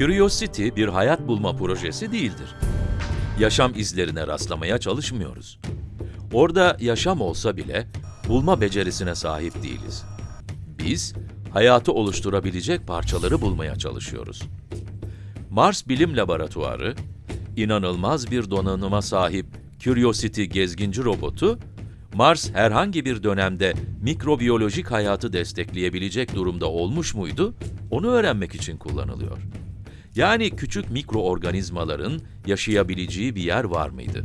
Curiosity bir hayat bulma projesi değildir. Yaşam izlerine rastlamaya çalışmıyoruz. Orada yaşam olsa bile bulma becerisine sahip değiliz. Biz hayatı oluşturabilecek parçaları bulmaya çalışıyoruz. Mars Bilim Laboratuvarı, inanılmaz bir donanıma sahip Curiosity gezginci robotu, Mars herhangi bir dönemde mikrobiyolojik hayatı destekleyebilecek durumda olmuş muydu, onu öğrenmek için kullanılıyor. Yani küçük mikroorganizmaların yaşayabileceği bir yer var mıydı?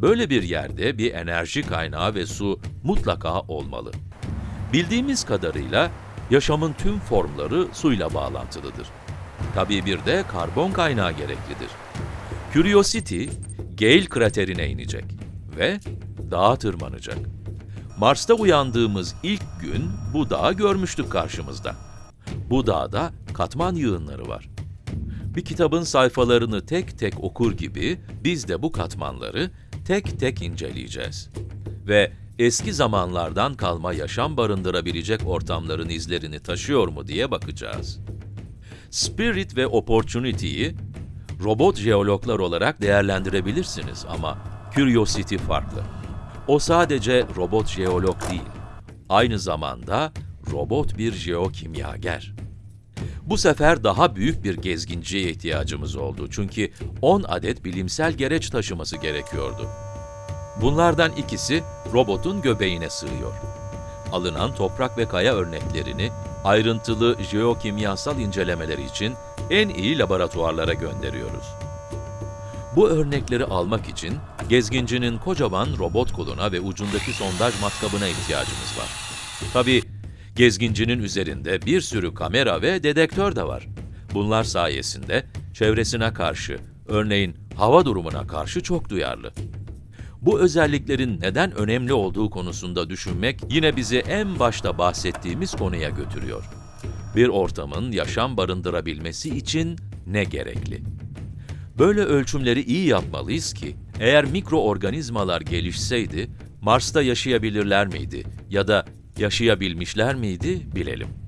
Böyle bir yerde bir enerji kaynağı ve su mutlaka olmalı. Bildiğimiz kadarıyla yaşamın tüm formları suyla bağlantılıdır. Tabii bir de karbon kaynağı gereklidir. Curiosity, Gale kraterine inecek ve dağa tırmanacak. Mars'ta uyandığımız ilk gün bu dağı görmüştük karşımızda. Bu dağda katman yığınları var. Bir kitabın sayfalarını tek tek okur gibi biz de bu katmanları tek tek inceleyeceğiz. Ve eski zamanlardan kalma yaşam barındırabilecek ortamların izlerini taşıyor mu diye bakacağız. Spirit ve Opportunity'yi robot jeologlar olarak değerlendirebilirsiniz ama Curiosity farklı. O sadece robot jeolog değil, aynı zamanda robot bir jeokimyager. Bu sefer daha büyük bir gezginciye ihtiyacımız oldu çünkü 10 adet bilimsel gereç taşıması gerekiyordu. Bunlardan ikisi robotun göbeğine sığıyor. Alınan toprak ve kaya örneklerini ayrıntılı jeokimyasal incelemeleri için en iyi laboratuvarlara gönderiyoruz. Bu örnekleri almak için gezgincinin kocaman robot koluna ve ucundaki sondaj matkabına ihtiyacımız var. Tabii gezgincinin üzerinde bir sürü kamera ve dedektör de var. Bunlar sayesinde çevresine karşı, örneğin hava durumuna karşı çok duyarlı. Bu özelliklerin neden önemli olduğu konusunda düşünmek yine bizi en başta bahsettiğimiz konuya götürüyor. Bir ortamın yaşam barındırabilmesi için ne gerekli? Böyle ölçümleri iyi yapmalıyız ki, eğer mikroorganizmalar gelişseydi, Mars'ta yaşayabilirler miydi ya da yaşayabilmişler miydi bilelim.